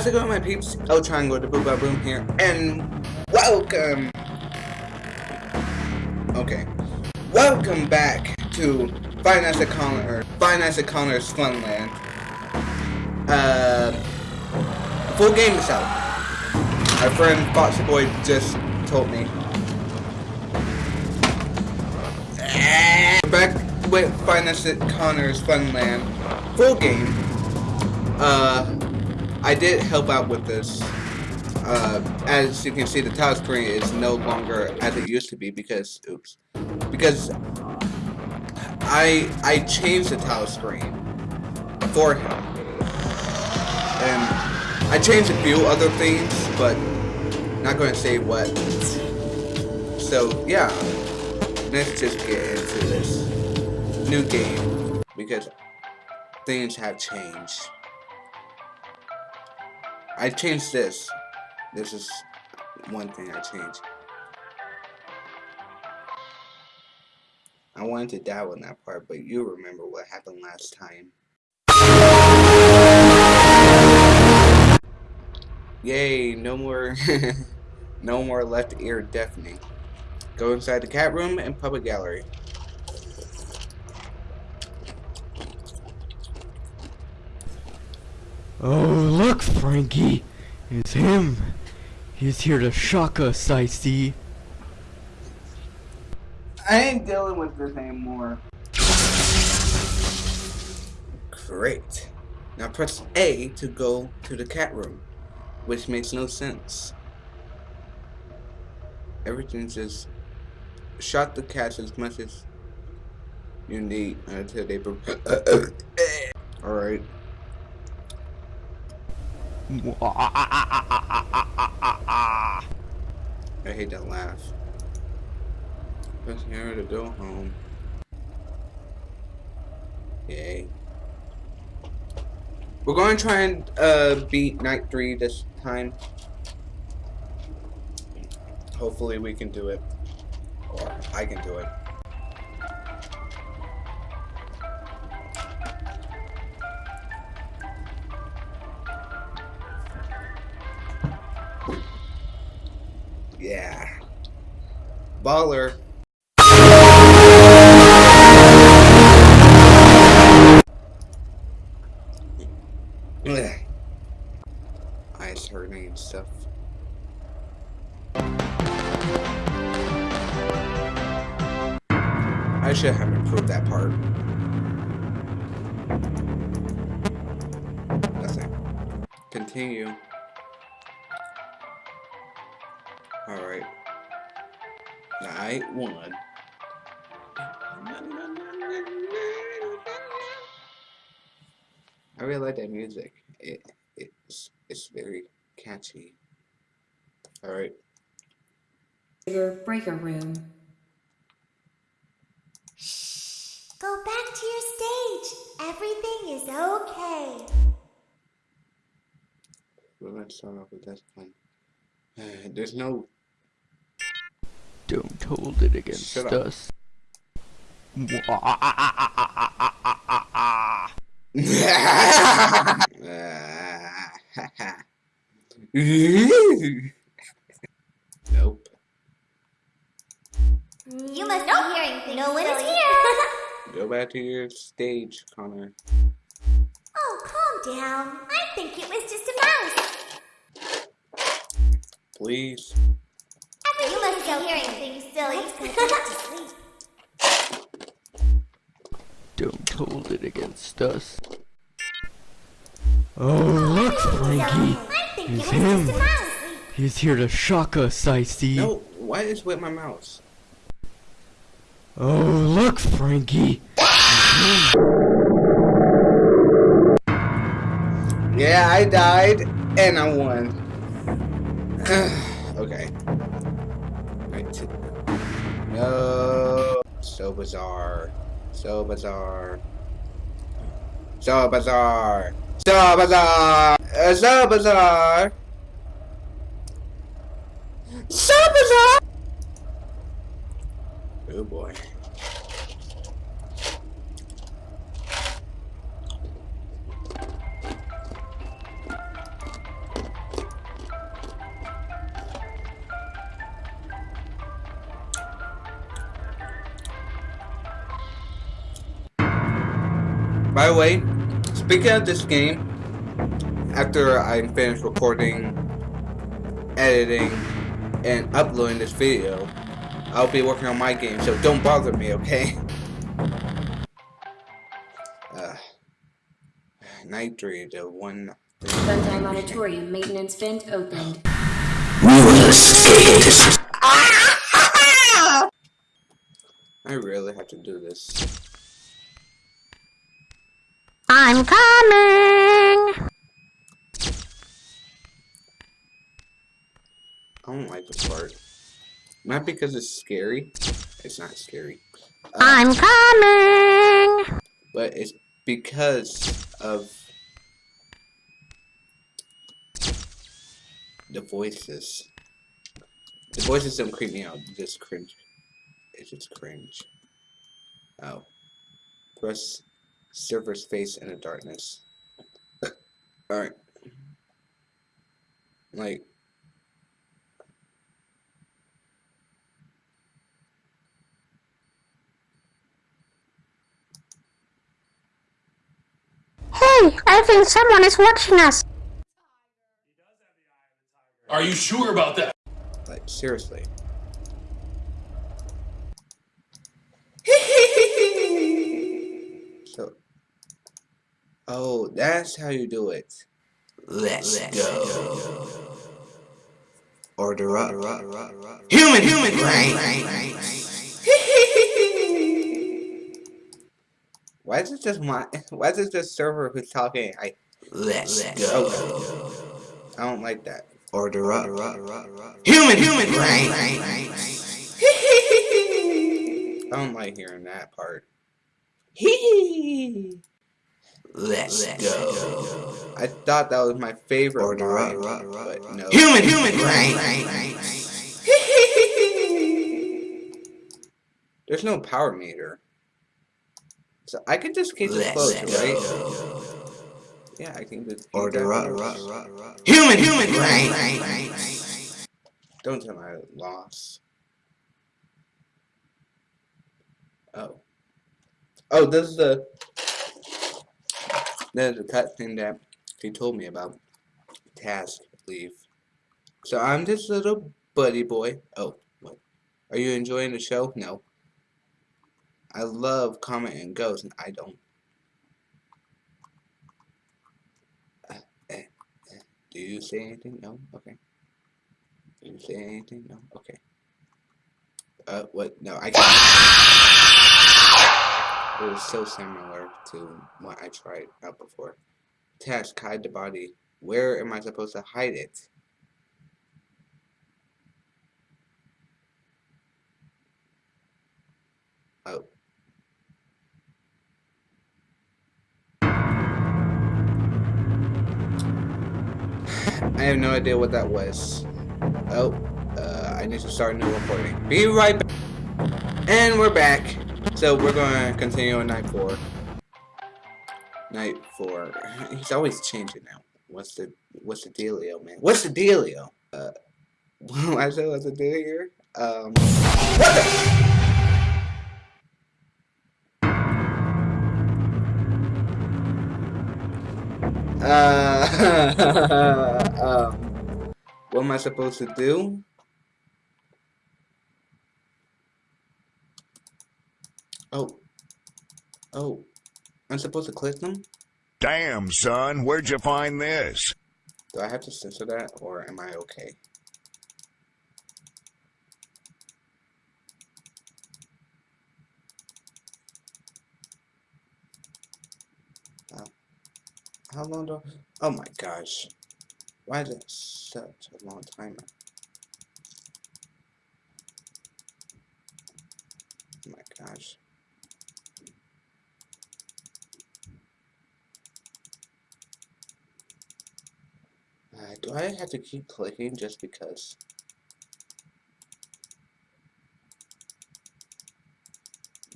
How's it going, my peeps? El Triangle, the Booba Boom here, and welcome. Okay, welcome back to Nights at Connor, Nights at Connor's Funland. Uh, full game is out. My friend Foxy Boy just told me. Back with Nights at Connor's Funland, full game. Uh. I did help out with this. Uh, as you can see, the tile screen is no longer as it used to be because, oops, because I I changed the tile screen for him, and I changed a few other things, but not going to say what. So yeah, let's just get into this new game because things have changed. I changed this. This is one thing I changed. I wanted to dabble in that part, but you remember what happened last time. Yay, no more no more left ear deafening. Go inside the cat room and public gallery. Oh, look, Frankie! It's him! He's here to shock us, I see. I ain't dealing with this anymore. Great. Now press A to go to the cat room, which makes no sense. Everything's just shot the cats as much as you need until they. Alright. I hate that laugh. Press here to go home. Yay. We're going to try and uh, beat night three this time. Hopefully we can do it. Or I can do it. Baller. Eyes hurting and stuff. I should have improved that part. Nothing. Continue. Night one. I really like that music. It it's it's very catchy. Alright. Your breaker room. Shh. Go back to your stage. Everything is okay. We're gonna start off with this one. There's no don't hold it against us. nope. You must nope. be hearing things. No one is here. Go back to your stage, Connor. Oh, calm down. I think it was just a mouse. Please. You must be hearing things, silly. Don't hold it against us. Oh, look, Frankie! It's him! He's here to shock us, I see. No, what is with my mouse? Oh, look, Frankie! yeah, I died, and I won. okay. No. So bizarre. So bizarre. So bizarre. So bizarre. Uh, so bizarre. So bizarre. Oh boy. By the way, speaking of this game, after I'm finished recording, editing, and uploading this video, I'll be working on my game, so don't bother me, okay? Uh, night 3, the one... Funtime Auditorium maintenance vent opened. I really have to do this. I'm coming! I don't like this part. Not because it's scary. It's not scary. Uh, I'm coming! but it's because of the voices. The voices don't creep me out, just cringe. It's just cringe. Oh. Press server's face in the darkness. Alright. Like, Hey, I think someone is watching us. Are you sure about that? like, seriously. so, oh, that's how you do it. Let's, go. Order up. Human, human, right? Why is it just my? Why is it just server who's talking? I let's, go. I don't like that. Order up. Human, human, right? I don't like hearing that part. Hee. Let's, go. I thought that was my favorite Order line, but no. Human, human, right? There's no power meter. So I can just keep this close, right? Yeah, I can just Order up. Human, human, right? Don't tell me I lost. Oh. Oh, this is the there's a cutscene that he told me about. Task leave. So I'm this little buddy boy. Oh, what? Are you enjoying the show? No. I love Comet and Ghost, and I don't. Uh. Do you say anything? No? Okay. Do you say anything? No? Okay. Uh, what? No, I can't. It was so similar to what I tried out before. Task, hide the body. Where am I supposed to hide it? Oh. I have no idea what that was. Oh, uh, I need to start a new recording. Be right back. And we're back. So we're going to continue on night four. Night four. He's always changing now. What's the What's the dealio, man? What's the dealio? Uh, I said what's the deal here? Um, what the? Uh, um, what am I supposed to do? Oh. Oh. I'm supposed to click them? Damn, son, where'd you find this? Do I have to censor that, or am I okay? Uh, how long do I... Oh my gosh. Why is it such a long timer? Oh my gosh. Uh, do I have to keep clicking just because?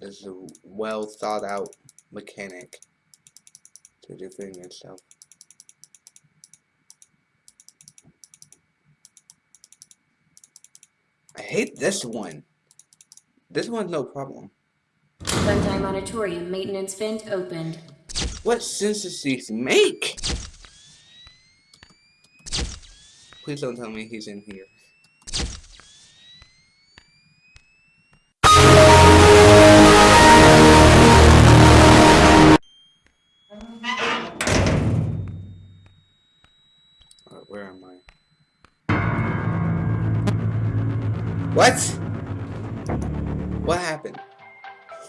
This is a well thought out mechanic to defend yourself. I hate this one. This one's no problem. Funtime Auditorium maintenance vent opened. What sense does these make? Please don't tell me he's in here. Where am I? What? What happened?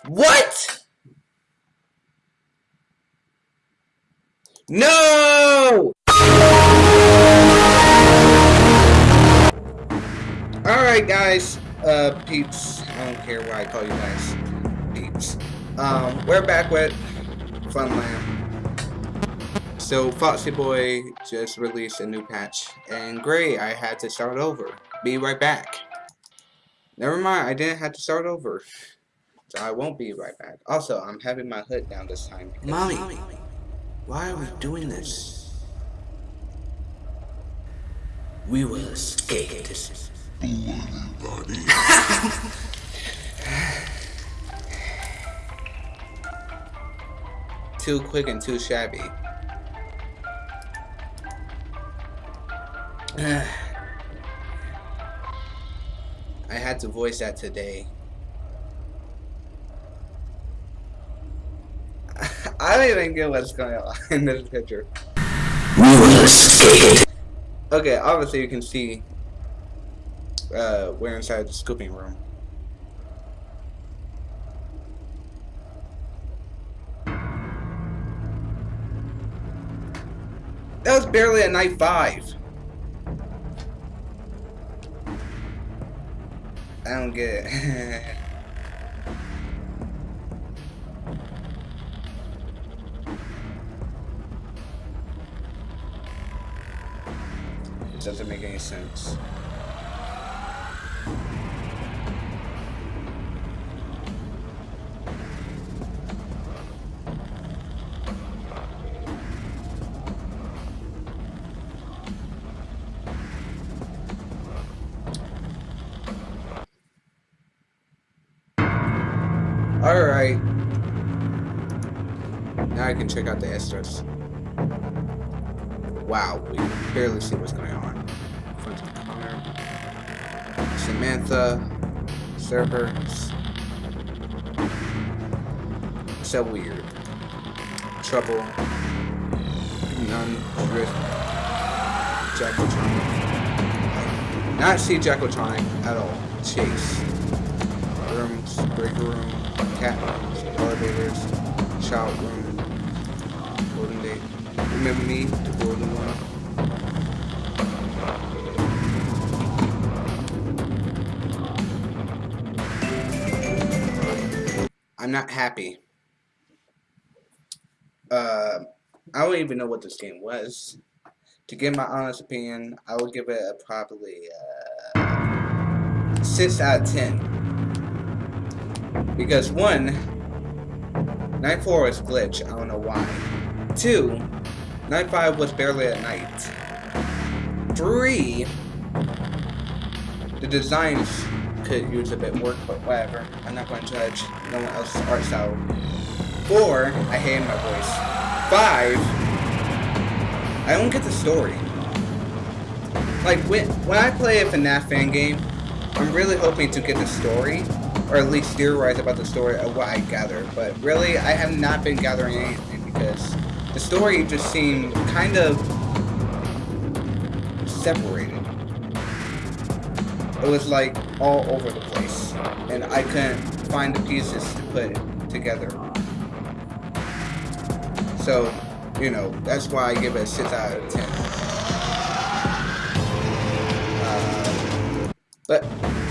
What? No! Alright guys, uh, peeps, I don't care why I call you guys peeps. Um, we're back with Funland. So, Foxy Boy just released a new patch, and great, I had to start over. Be right back. Never mind, I didn't have to start over. So I won't be right back. Also, I'm having my hood down this time. Mommy, why are we doing this? We will escape this. too quick and too shabby. I had to voice that today. I don't even get what's going on in this picture. Okay, obviously you can see uh, we're inside the scooping room. That was barely at night five. I don't get it doesn't make any sense. Alright. Now I can check out the Estras. Wow, we barely see what's going on. Samantha. Servers. So weird. Trouble. None. Drift. Jackotronic. Not see Jackotronic at all. Chase. Rooms. Break room rooms, elevators, child room, golden date. Remember me, the golden one? I'm not happy. Uh, I don't even know what this game was. To give my honest opinion, I would give it a probably uh, 6 out of 10. Because one, night four was glitch. I don't know why. Two, night five was barely a night. Three, the designs could use a bit work, but whatever. I'm not going to judge no one else's art style. Four, I hate my voice. Five, I don't get the story. Like when when I play a FNAF fan game, I'm really hoping to get the story or at least theorize about the story of what I gather. But really, I have not been gathering anything because the story just seemed kind of separated. It was like all over the place, and I couldn't find the pieces to put together. So, you know, that's why I give it a 6 out of 10. Uh, but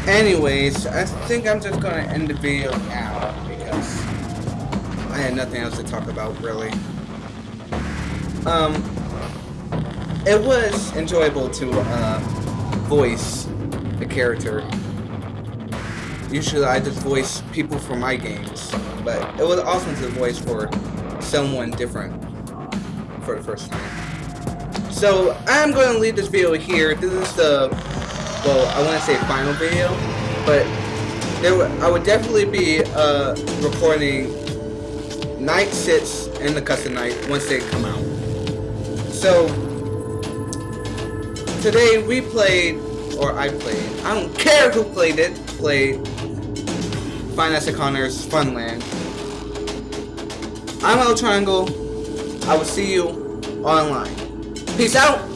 Anyways, I think I'm just gonna end the video now because I had nothing else to talk about really. Um, it was enjoyable to uh, voice the character. Usually I just voice people for my games, but it was awesome to voice for someone different for the first time. So I'm going to leave this video here. This is the well, I want to say final video, but there I would definitely be uh, recording Night 6 and the Custom Night once they come out. So, today we played, or I played, I don't care who played it, played Nights at Connor's Funland. I'm El Triangle. I will see you online. Peace out.